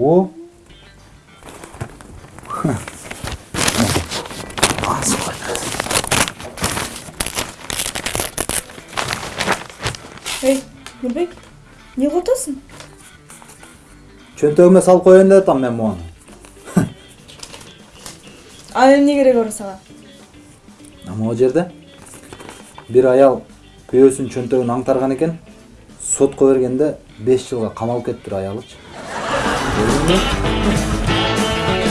о. Эй нурбек эмне кылып атасың чөнтөгүмө салып коеюн деп атам мен муну ал эмне кереги бар сага могу жерде? Бир аял күйөөсүнүн чөнтөгүн аңтарган экен сотко бергенде беш жылга камалып кетиптир аялычы. Thank you.